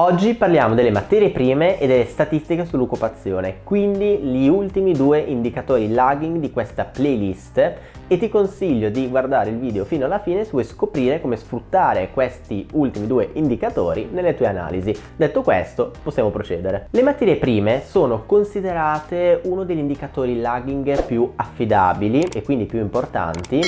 Oggi parliamo delle materie prime e delle statistiche sull'occupazione, quindi gli ultimi due indicatori lagging di questa playlist e ti consiglio di guardare il video fino alla fine se vuoi scoprire come sfruttare questi ultimi due indicatori nelle tue analisi. Detto questo, possiamo procedere. Le materie prime sono considerate uno degli indicatori lagging più affidabili e quindi più importanti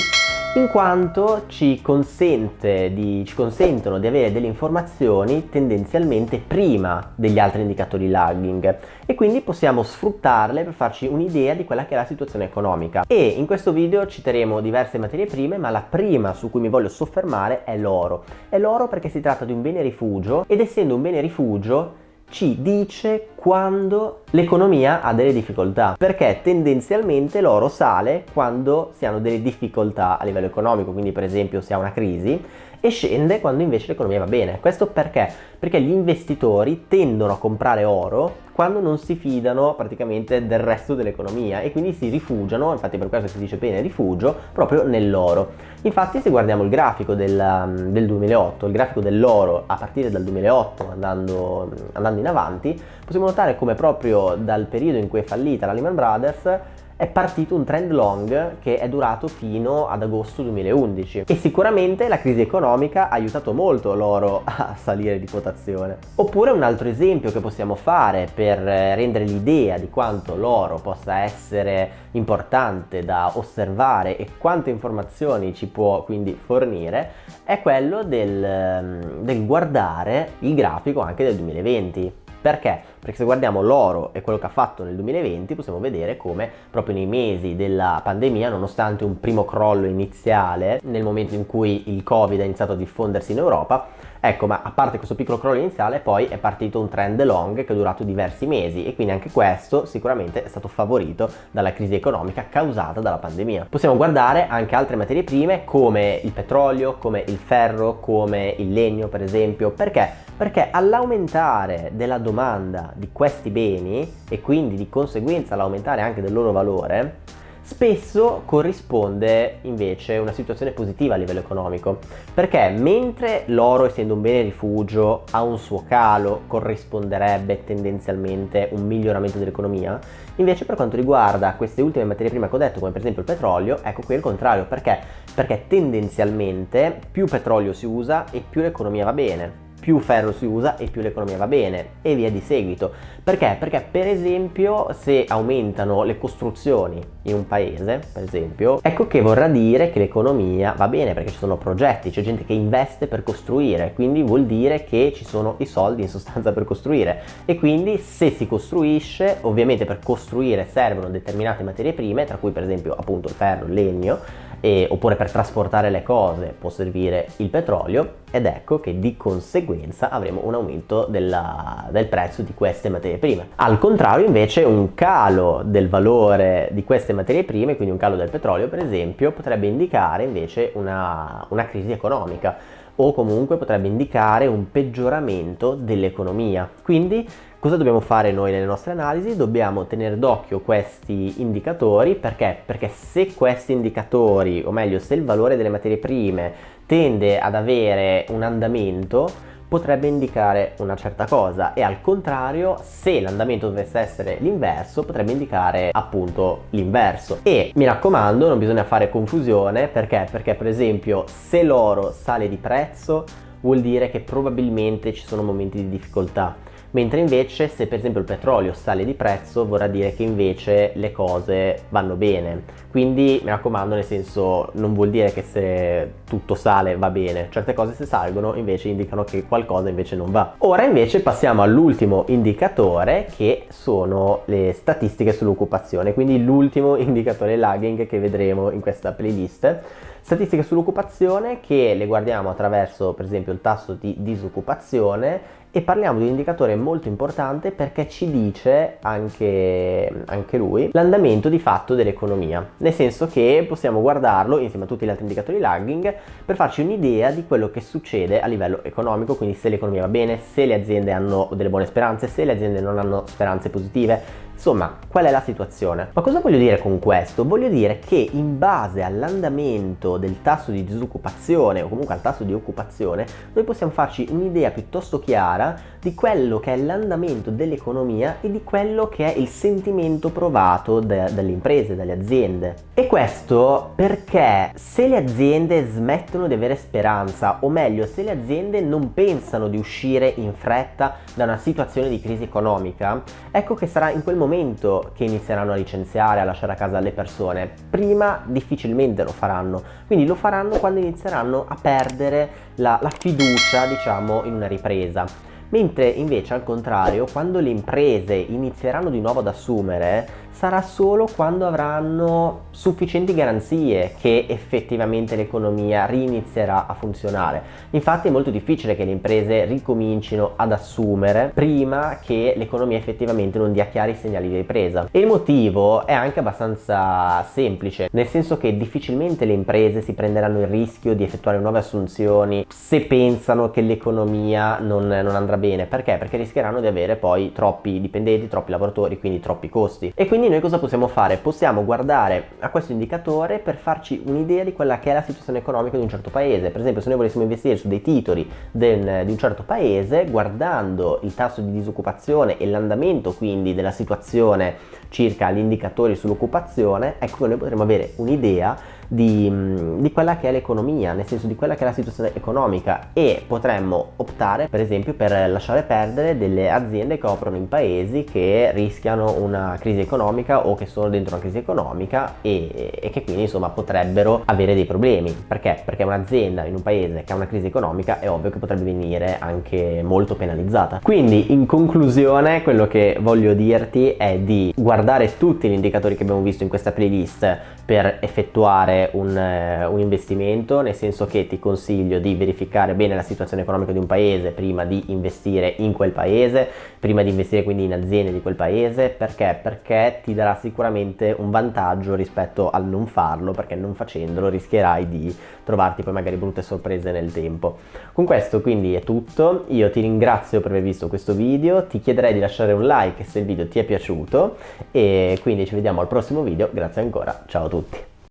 in quanto ci, di, ci, consentono di avere delle informazioni tendenzialmente prima degli altri indicatori lagging. E quindi possiamo sfruttarle per farci un'idea di quella che è la situazione economica. E in questo video citeremo diverse materie prime ma la prima su cui mi voglio soffermare è l'oro. È l'oro perché si tratta di un bene rifugio ed essendo un bene rifugio ci dice quando l'economia ha delle difficoltà perché tendenzialmente l'oro sale quando si hanno delle difficoltà a livello economico quindi per esempio si ha una crisi e scende quando invece l'economia va bene questo perché? perché gli investitori tendono a comprare oro quando non si fidano praticamente del resto dell'economia e quindi si rifugiano, infatti per questo si dice bene rifugio, proprio nell'oro. Infatti se guardiamo il grafico del, um, del 2008, il grafico dell'oro a partire dal 2008 andando, andando in avanti, possiamo notare come proprio dal periodo in cui è fallita la Lehman Brothers è partito un trend long che è durato fino ad agosto 2011 e sicuramente la crisi economica ha aiutato molto l'oro a salire di quotazione. Oppure un altro esempio che possiamo fare per rendere l'idea di quanto l'oro possa essere importante da osservare e quante informazioni ci può quindi fornire è quello del, del guardare il grafico anche del 2020 perché? Perché se guardiamo l'oro e quello che ha fatto nel 2020 possiamo vedere come proprio nei mesi della pandemia, nonostante un primo crollo iniziale, nel momento in cui il Covid ha iniziato a diffondersi in Europa, ecco ma a parte questo piccolo crollo iniziale poi è partito un trend long che è durato diversi mesi e quindi anche questo sicuramente è stato favorito dalla crisi economica causata dalla pandemia. Possiamo guardare anche altre materie prime come il petrolio, come il ferro, come il legno per esempio, perché? Perché all'aumentare della domanda di questi beni e quindi di conseguenza all'aumentare anche del loro valore, spesso corrisponde invece una situazione positiva a livello economico. Perché mentre l'oro essendo un bene rifugio ha un suo calo corrisponderebbe tendenzialmente un miglioramento dell'economia invece per quanto riguarda queste ultime materie prime che ho detto come per esempio il petrolio ecco qui è il contrario. Perché? Perché tendenzialmente più petrolio si usa e più l'economia va bene più ferro si usa e più l'economia va bene e via di seguito. Perché? Perché per esempio se aumentano le costruzioni in un paese, per esempio, ecco che vorrà dire che l'economia va bene perché ci sono progetti, c'è gente che investe per costruire, quindi vuol dire che ci sono i soldi in sostanza per costruire e quindi se si costruisce, ovviamente per costruire servono determinate materie prime, tra cui per esempio appunto il ferro, il legno, e, oppure per trasportare le cose può servire il petrolio ed ecco che di conseguenza avremo un aumento della, del prezzo di queste materie prime. Al contrario invece un calo del valore di queste materie prime, quindi un calo del petrolio per esempio, potrebbe indicare invece una, una crisi economica o comunque potrebbe indicare un peggioramento dell'economia. Quindi cosa dobbiamo fare noi nelle nostre analisi? Dobbiamo tenere d'occhio questi indicatori perché? Perché se questi indicatori, o meglio se il valore delle materie prime tende ad avere un andamento, potrebbe indicare una certa cosa e al contrario se l'andamento dovesse essere l'inverso potrebbe indicare appunto l'inverso e mi raccomando non bisogna fare confusione perché perché per esempio se l'oro sale di prezzo vuol dire che probabilmente ci sono momenti di difficoltà mentre invece se per esempio il petrolio sale di prezzo vorrà dire che invece le cose vanno bene. Quindi mi raccomando nel senso non vuol dire che se tutto sale va bene. Certe cose se salgono invece indicano che qualcosa invece non va. Ora invece passiamo all'ultimo indicatore che sono le statistiche sull'occupazione. Quindi l'ultimo indicatore lagging che vedremo in questa playlist. Statistiche sull'occupazione che le guardiamo attraverso per esempio il tasso di disoccupazione e parliamo di un indicatore molto importante perché ci dice anche, anche lui l'andamento di fatto dell'economia. Nel senso che possiamo guardarlo insieme a tutti gli altri indicatori lagging per farci un'idea di quello che succede a livello economico quindi se l'economia va bene, se le aziende hanno delle buone speranze, se le aziende non hanno speranze positive Insomma, qual è la situazione? Ma cosa voglio dire con questo? Voglio dire che in base all'andamento del tasso di disoccupazione o comunque al tasso di occupazione, noi possiamo farci un'idea piuttosto chiara di quello che è l'andamento dell'economia e di quello che è il sentimento provato da, dalle imprese, dalle aziende. E questo perché se le aziende smettono di avere speranza, o meglio, se le aziende non pensano di uscire in fretta da una situazione di crisi economica, ecco che sarà in quel momento che inizieranno a licenziare, a lasciare a casa le persone, prima difficilmente lo faranno, quindi lo faranno quando inizieranno a perdere la, la fiducia diciamo in una ripresa. Mentre invece al contrario, quando le imprese inizieranno di nuovo ad assumere, sarà solo quando avranno sufficienti garanzie che effettivamente l'economia rinizierà a funzionare. Infatti è molto difficile che le imprese ricomincino ad assumere prima che l'economia effettivamente non dia chiari segnali di ripresa. E il motivo è anche abbastanza semplice, nel senso che difficilmente le imprese si prenderanno il rischio di effettuare nuove assunzioni se pensano che l'economia non, non andrà bene. Perché? Perché rischieranno di avere poi troppi dipendenti, troppi lavoratori, quindi troppi costi. E quindi quindi noi cosa possiamo fare? Possiamo guardare a questo indicatore per farci un'idea di quella che è la situazione economica di un certo paese. Per esempio se noi volessimo investire su dei titoli del, di un certo paese, guardando il tasso di disoccupazione e l'andamento quindi della situazione circa gli indicatori sull'occupazione, ecco che noi potremo avere un'idea di, mm, di, quella che è l'economia, nel senso di quella che è la situazione economica e potremmo optare per esempio per lasciare perdere delle aziende che operano in paesi che rischiano una crisi economica o che sono dentro una crisi economica e, e che quindi insomma potrebbero avere dei problemi. Perché? Perché un'azienda in un paese che ha una crisi economica è ovvio che potrebbe venire anche molto penalizzata. Quindi in conclusione quello che voglio dirti è di guardare tutti gli indicatori che abbiamo visto in questa playlist per effettuare un, eh, un, investimento, nel senso che ti consiglio di verificare bene la situazione economica di un paese prima di investire in quel paese, prima di investire quindi in aziende di quel paese, perché? Perché ti darà sicuramente un vantaggio rispetto al non farlo, perché non facendolo rischierai di trovarti poi magari brutte sorprese nel tempo. Con questo quindi è tutto, io ti ringrazio per aver visto questo video, ti chiederei di lasciare un like se il video ti è piaciuto e quindi ci vediamo al prossimo video, grazie ancora, ciao a tutti.